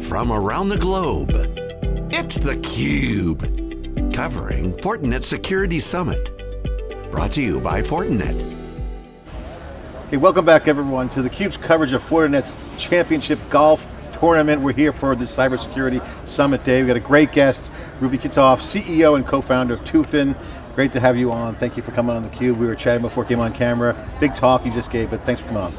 from around the globe. It's theCUBE, covering Fortinet Security Summit. Brought to you by Fortinet. Hey, welcome back everyone to theCUBE's coverage of Fortinet's Championship Golf Tournament. We're here for the Cybersecurity Summit Day. We've got a great guest, Ruvi Kitov, CEO and co-founder of Tufin. Great to have you on. Thank you for coming on theCUBE. We were chatting before it came on camera. Big talk you just gave, but thanks for coming on.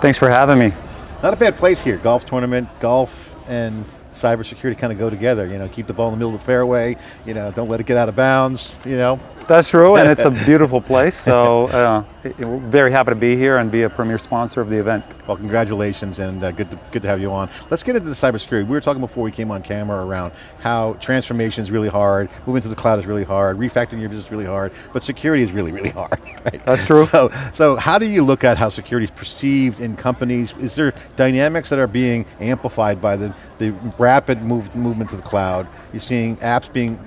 Thanks for having me. Not a bad place here, golf tournament, golf and cybersecurity kind of go together. You know, keep the ball in the middle of the fairway, you know, don't let it get out of bounds, you know. That's true, and it's a beautiful place, so uh, very happy to be here and be a premier sponsor of the event. Well, congratulations, and uh, good, to, good to have you on. Let's get into the cybersecurity. We were talking before we came on camera around how transformation is really hard, moving to the cloud is really hard, refactoring your business is really hard, but security is really, really hard, right? That's true. So, so how do you look at how security is perceived in companies? Is there dynamics that are being amplified by the, the rapid move, movement to the cloud? You're seeing apps being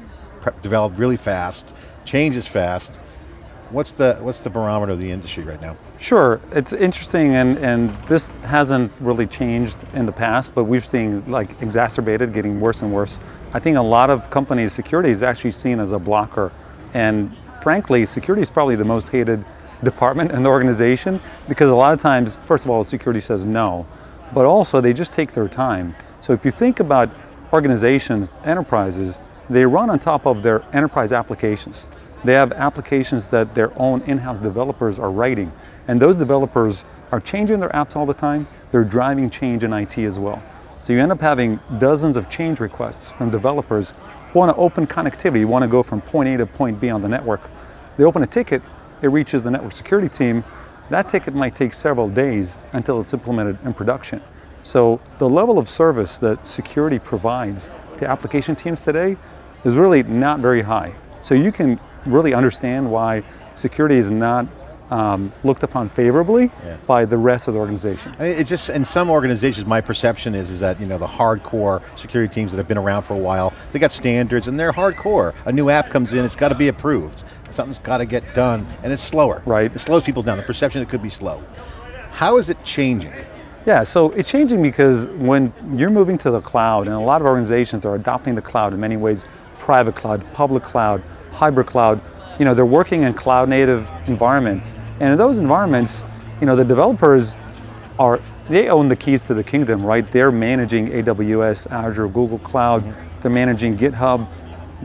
developed really fast, changes fast. What's the, what's the barometer of the industry right now? Sure, it's interesting and, and this hasn't really changed in the past, but we've seen like exacerbated, getting worse and worse. I think a lot of companies, security is actually seen as a blocker. And frankly, security is probably the most hated department in the organization because a lot of times, first of all, security says no, but also they just take their time. So if you think about organizations, enterprises, they run on top of their enterprise applications. They have applications that their own in-house developers are writing. And those developers are changing their apps all the time. They're driving change in IT as well. So you end up having dozens of change requests from developers who want to open connectivity, want to go from point A to point B on the network. They open a ticket, it reaches the network security team. That ticket might take several days until it's implemented in production. So the level of service that security provides to application teams today is really not very high. So you can really understand why security is not um, looked upon favorably yeah. by the rest of the organization. It just, in some organizations, my perception is, is that you know the hardcore security teams that have been around for a while, they got standards and they're hardcore. A new app comes in, it's got to be approved. Something's got to get done, and it's slower. Right. It slows people down, the perception it could be slow. How is it changing? Yeah, so it's changing because when you're moving to the cloud, and a lot of organizations are adopting the cloud in many ways, private cloud, public cloud, hybrid cloud, you know, they're working in cloud native environments. And in those environments, you know, the developers are, they own the keys to the kingdom, right? They're managing AWS, Azure, Google Cloud, mm -hmm. they're managing GitHub.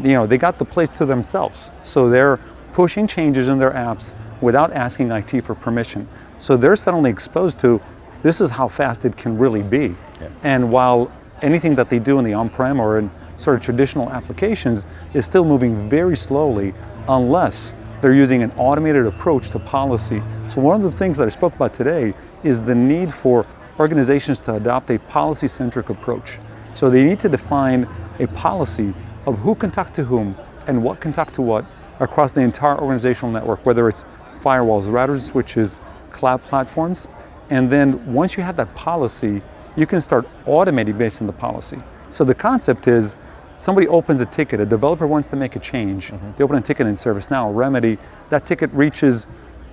You know, they got the place to themselves. So they're pushing changes in their apps without asking IT for permission. So they're suddenly exposed to, this is how fast it can really be. Yeah. And while anything that they do in the on-prem or in sort of traditional applications is still moving very slowly unless they're using an automated approach to policy. So one of the things that I spoke about today is the need for organizations to adopt a policy-centric approach. So they need to define a policy of who can talk to whom and what can talk to what across the entire organizational network, whether it's firewalls, routers, switches, cloud platforms. And then once you have that policy, you can start automating based on the policy. So the concept is somebody opens a ticket, a developer wants to make a change, mm -hmm. they open a ticket in ServiceNow, Remedy, that ticket reaches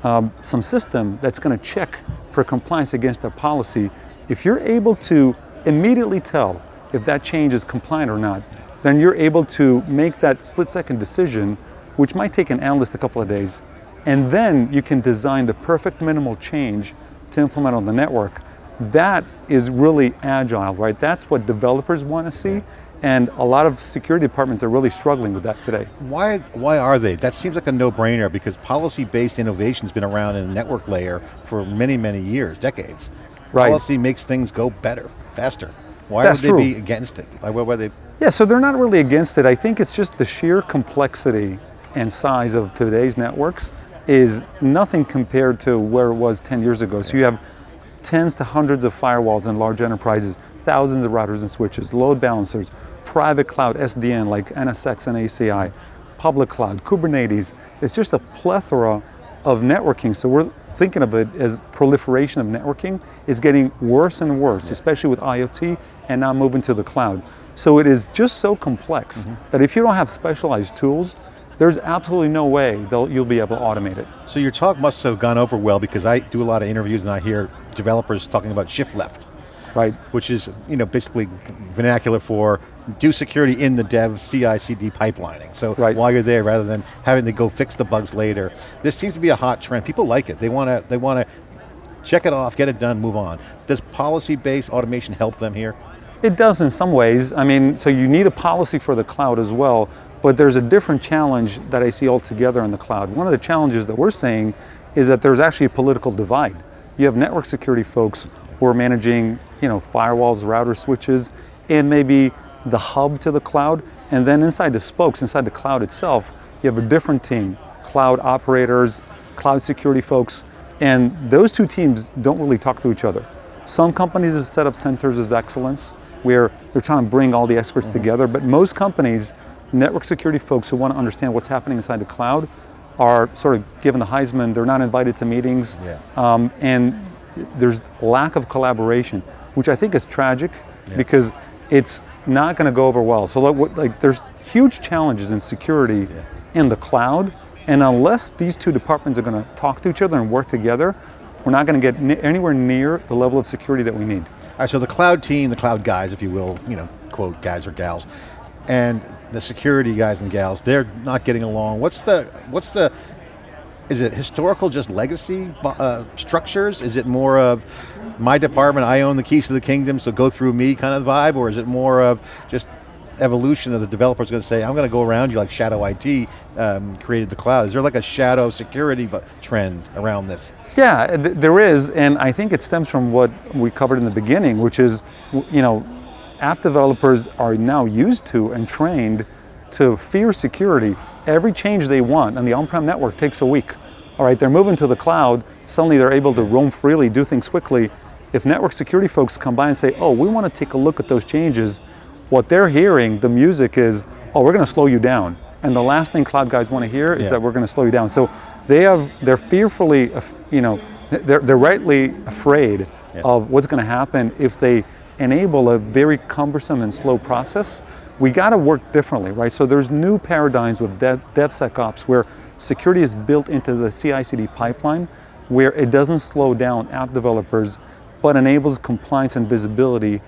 um, some system that's going to check for compliance against their policy. If you're able to immediately tell if that change is compliant or not, then you're able to make that split second decision, which might take an analyst a couple of days, and then you can design the perfect minimal change to implement on the network. That is really agile, right? That's what developers want to see. And a lot of security departments are really struggling with that today. Why, why are they? That seems like a no-brainer because policy-based innovation's been around in the network layer for many, many years, decades. Right. Policy makes things go better, faster. Why That's would they true. be against it? Why, why they? Yeah, so they're not really against it. I think it's just the sheer complexity and size of today's networks is nothing compared to where it was 10 years ago. So you have tens to hundreds of firewalls in large enterprises, thousands of routers and switches, load balancers, private cloud SDN like NSX and ACI, public cloud, Kubernetes. It's just a plethora of networking. So we're thinking of it as proliferation of networking is getting worse and worse, especially with IoT and now moving to the cloud. So it is just so complex mm -hmm. that if you don't have specialized tools, there's absolutely no way you'll be able to automate it. So your talk must have gone over well because I do a lot of interviews and I hear developers talking about shift left Right. Which is, you know, basically vernacular for do security in the dev CI/CD pipelining. So Right. while you're there, rather than having to go fix the bugs later, this seems to be a hot trend. People like it. They want to. They want to check it off, get it done, move on. Does policy-based automation help them here? It does in some ways. I mean, so you need a policy for the cloud as well, but there's a different challenge that I see altogether in the cloud. One of the challenges that we're seeing is that there's actually a political divide. You have network security folks who are managing, you know, firewalls, routers, switches, and maybe the hub to the cloud, and then inside the spokes, inside the cloud itself, you have a different team, cloud operators, cloud security folks, and those two teams don't really talk to each other. Some companies have set up centers of excellence where they're trying to bring all the experts mm-hmm. together, but most companies, network security folks who want to understand what's happening inside the cloud are sort of given the Heisman, they're not invited to meetings, Yeah. um, and there's lack of collaboration, which I think is tragic because it's not going to go over well. So like, what- like there's huge challenges in security in the cloud, and unless these two departments are going to talk to each other and work together, we're not going to get anywhere near the level of security that we need. All right, so the cloud team, the cloud guys, if you will, you know, quote guys or gals, and the security guys and gals, they're not getting along. What's the, what's the, is it historical, just legacy uh, structures? Is it more of my department, I own the keys to the kingdom, so go through me kind of vibe, or is it more of just evolution of the developer's going to say, I'm going to go around you like Shadow IT um, created the cloud. Is there like a shadow security trend around this? Yeah, th- there is, and I think it stems from what we covered in the beginning, which is, you know, app developers are now used to and trained to fear security. Every change they want on the on-prem network takes a week. All right, they're moving to the cloud, suddenly they're able to roam freely, do things quickly. If network security folks come by and say, oh, we want to take a look at those changes, what they're hearing, the music is, oh, we're going to slow you down. And the last thing cloud guys want to hear is Yeah. that we're going to slow you down. So they have, they're fearfully, you know, they're, they're rightly afraid Yeah. of what's going to happen if they enable a very cumbersome and slow process. We got to work differently, right? So there's new paradigms with dev, DevSecOps where security is built into the CI/CD pipeline, where it doesn't slow down app developers, but enables compliance and visibility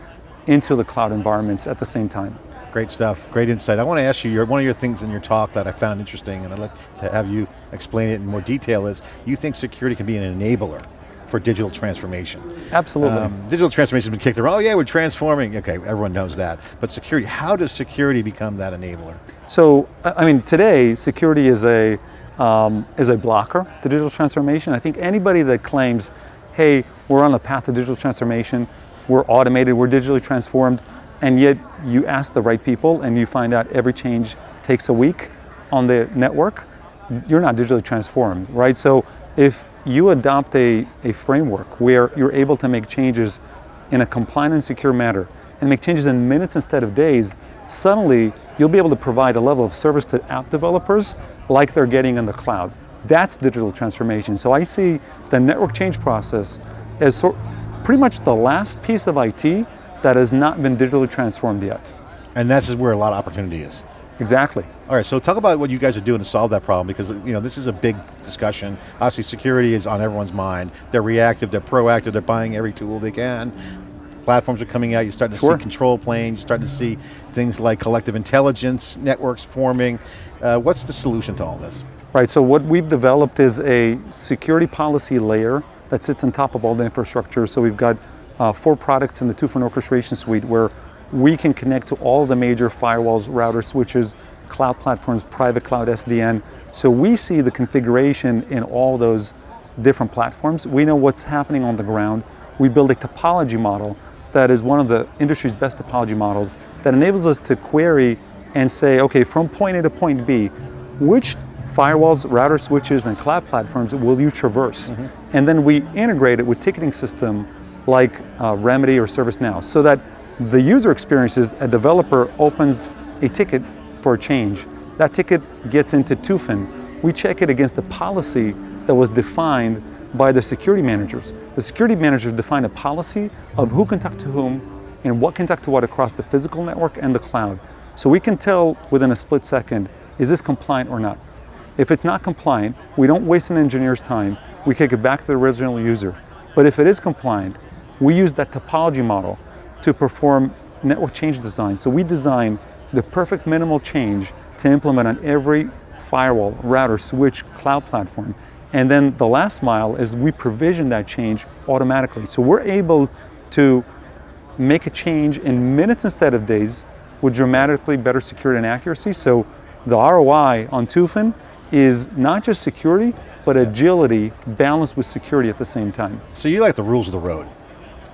into the cloud environments at the same time. Great stuff, great insight. I want to ask you, your, one of your things in your talk that I found interesting, and I'd like to have you explain it in more detail, is you think security can be an enabler for digital transformation. Absolutely. Um, digital transformation has been kicked around, oh yeah, we're transforming. Okay, everyone knows that. But security, how does security become that enabler? So, I mean, today security is a um, is a blocker to digital transformation. I think anybody that claims, "Hey, we're on the path to digital transformation, we're automated, we're digitally transformed," and yet you ask the right people and you find out every change takes a week on the network, you're not digitally transformed, right? So, if you adopt a, a framework where you're able to make changes in a compliant and secure manner and make changes in minutes instead of days, suddenly you'll be able to provide a level of service to app developers like they're getting in the cloud. That's digital transformation. So I see the network change process as pretty much the last piece of IT that has not been digitally transformed yet. And that's where a lot of opportunity is. Exactly. All right, so talk about what you guys are doing to solve that problem because you know this is a big discussion. Obviously, security is on everyone's mind. They're reactive, they're proactive, they're buying every tool they can. Platforms are coming out. You're starting to Sure. see control planes. You're starting to see things like collective intelligence networks forming. Uh, what's the solution to all this? Right, so what we've developed is a security policy layer that sits on top of all the infrastructure. So we've got uh, four products in the Tufin orchestration suite where we can connect to all the major firewalls, routers, switches, cloud platforms, private cloud SDN. So we see the configuration in all those different platforms. We know what's happening on the ground. We build a topology model that is one of the industry's best topology models that enables us to query and say, okay, from point A to point B, which firewalls, router switches, and cloud platforms will you traverse? And then we integrate it with ticketing system like uh, Remedy or ServiceNow so that the user experience is a developer opens a ticket for a change. That ticket gets into Tufin. We check it against the policy that was defined by the security managers. The security managers define a policy of who can talk to whom and what can talk to what across the physical network and the cloud. So we can tell within a split second, is this compliant or not? If it's not compliant, we don't waste an engineer's time. We kick it back to the original user. But if it is compliant, we use that topology model to perform network change design. So we design the perfect minimal change to implement on every firewall, router, switch, cloud platform. And then the last mile is we provision that change automatically. So we're able to make a change in minutes instead of days with dramatically better security and accuracy. So the ROI on Tufin is not just security, but agility balanced with security at the same time. So you like the rules of the road.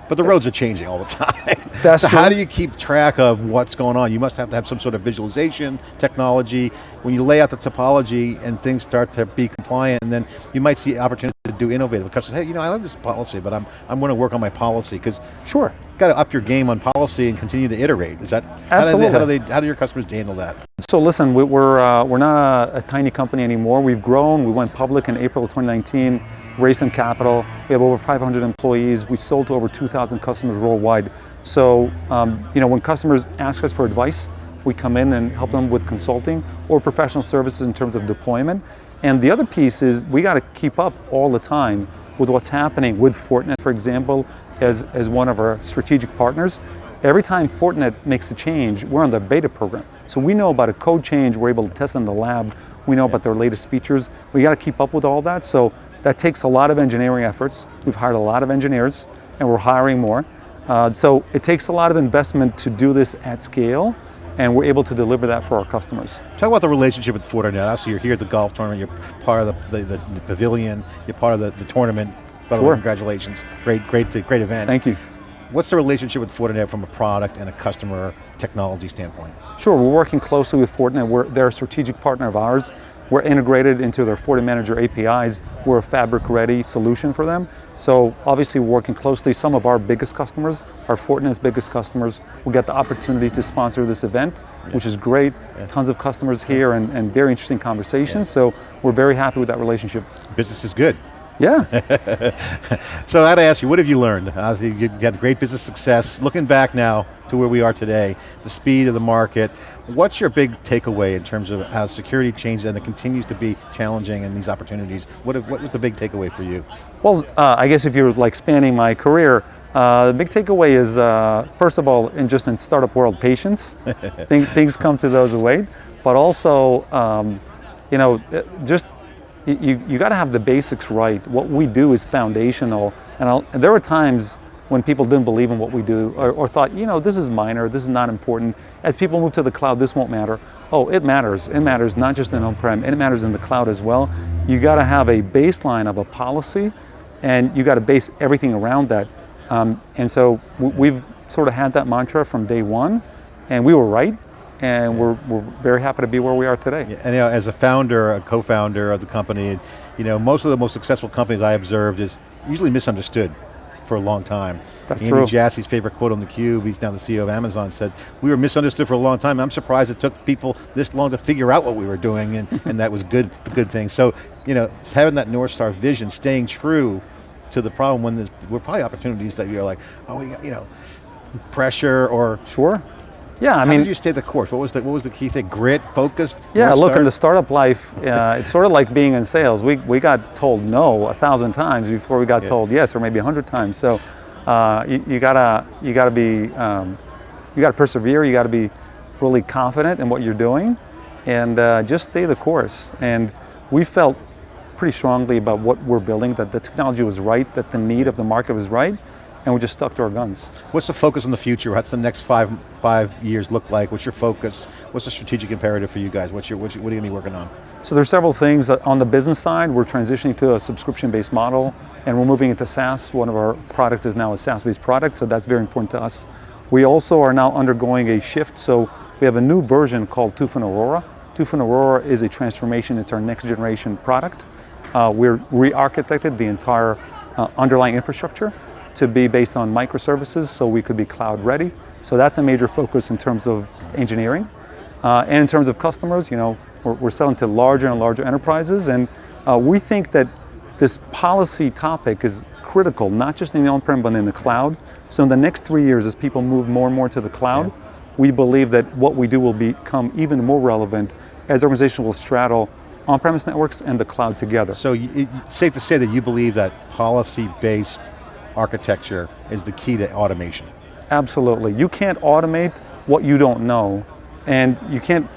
But the roads are changing all the time. That's so true. how do you keep track of what's going on? You must have to have some sort of visualization technology. When you lay out the topology and things start to be compliant, and then you might see opportunity to do innovative. Because hey, you know, I love this policy, but I'm I'm going to work on my policy because Sure. got to up your game on policy and continue to iterate. Is that Absolutely. How do, they, how do they how do your customers handle that? So listen, we- we're, uh, we're not a, a tiny company anymore. We've grown, we went public in April of 2019, raised some capital. We have over 500 employees. We sold to over 2,000 customers worldwide. So, um, you know, when customers ask us for advice, we come in and help them with consulting or professional services in terms of deployment. And the other piece is we got to keep up all the time with what's happening with Fortinet, for example, as, as one of our strategic partners. Every time Fortinet makes a change, we're on the beta program. So we know about a code change, we're able to test in the lab, we know about their latest features. We got to keep up with all that. So that takes a lot of engineering efforts. We've hired a lot of engineers and we're hiring more. Uh, so it takes a lot of investment to do this at scale and we're able to deliver that for our customers. Talk about the relationship with Fortinet. Obviously you're here at the golf tournament, you're part of the, the, the, pavilion, you're part of the, the tournament. By the way, congratulations. Great, great, great event. Thank you. What's the relationship with Fortinet from a product and a customer technology standpoint? Sure, we're working closely with Fortinet. We're, they're a strategic partner of ours. We're integrated into their FortiManager APIs. We're a fabric-ready solution for them. So obviously we're working closely. Some of our biggest customers are Fortinet's biggest customers. We get the opportunity to sponsor this event, which is great. Tons of customers here and, and very interesting conversations. So we're very happy with that relationship. Business is good. Yeah. So I had to ask you, what have you learned? Uh, you you had great business success. Looking back now to where we are today, the speed of the market, what's your big takeaway in terms of how security changed and it continues to be challenging and these opportunities? What, what was the big takeaway for you? Well, uh, I guess if you're like spanning my career, uh, the big takeaway is, uh, first of all, in just in startup world, patience. Think, things come to those who wait, but also, um, you know, just y- you, you got to have the basics right. What we do is foundational, and, and there were times when people didn't believe in what we do or, or thought, you know, this is minor, this is not important. As people move to the cloud, this won't matter. Oh, it matters. It matters not just in on-prem, it matters in the cloud as well. You got to have a baseline of a policy and you got to base everything around that. Um, and so we've sort of had that mantra from day one, and we were right, and we're, we're very happy to be where we are today. And you know, as a founder, a co-founder of the company, you know, most of the most successful companies I observed is usually misunderstood for a long time. That's Andy true. Jassy's favorite quote on theCUBE, he's now the CEO of Amazon, said, we were misunderstood for a long time. I'm surprised it took people this long to figure out what we were doing and, and that was good, good thing. So, you know, having that North Star vision, staying true to the problem when there's, were probably opportunities that you're like, oh, we got, you know, pressure or, Sure. Yeah, I how mean, did you stay the course? What was the, what was the key thing? Grit, focus? Yeah, look, Star? in the startup life, uh, it's sort of like being in sales. We, we got told no a thousand times before we got Yeah. told yes, or maybe a hundred times. So uh, you, you gotta you gotta be um, you gotta persevere. You gotta be really confident in what you're doing, and uh, just stay the course. And we felt pretty strongly about what we're building, that the technology was right, that the need of the market was right, and we just stuck to our guns. What's the focus on the future? What's the next five five years look like? What's your focus? What's the strategic imperative for you guys? What's your, what's your what are you going to be working on? So there's several things on the business side. We're transitioning to a subscription-based model, and we're moving into SaaS. One of our products is now a SaaS-based product, so that's very important to us. We also are now undergoing a shift, so we have a new version called Tufin Aurora. Tufin Aurora is a transformation. It's our next generation product. Uh, we're re-architected the entire uh, underlying infrastructure to be based on microservices, so we could be cloud ready. So that's a major focus in terms of engineering. Uh, and in terms of customers, you know, we're, we're selling to larger and larger enterprises, and uh, we think that this policy topic is critical, not just in the on-prem, but in the cloud. So in the next three years, as people move more and more to the cloud, we believe that what we do will become even more relevant as organizations will straddle on-premise networks and the cloud together. So it's safe to say that you believe that policy-based architecture is the key to automation. Absolutely. You can't automate what you don't know. And you can't,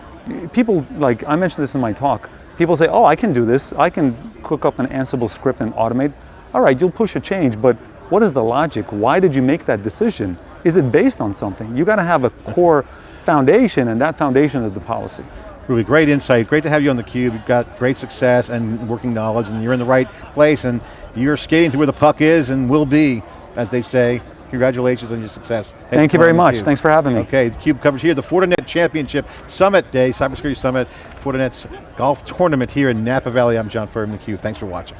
people, like I mentioned this in my talk, people say, oh, I can do this. I can cook up an Ansible script and automate. All right, you'll push a change, but what is the logic? Why did you make that decision? Is it based on something? You got to have a core foundation, and that foundation is the policy. Really great insight. Great to have you on theCUBE. You've got great success and working knowledge and you're in the right place and you're skating to where the puck is and will be, as they say. Congratulations on your success. Thank you very much. Thanks for having me. Okay, theCUBE coverage here, the Fortinet Championship Summit Day, Cybersecurity Summit, Fortinet's golf tournament here in Napa Valley. I'm John Furrier theCUBE. Thanks for watching.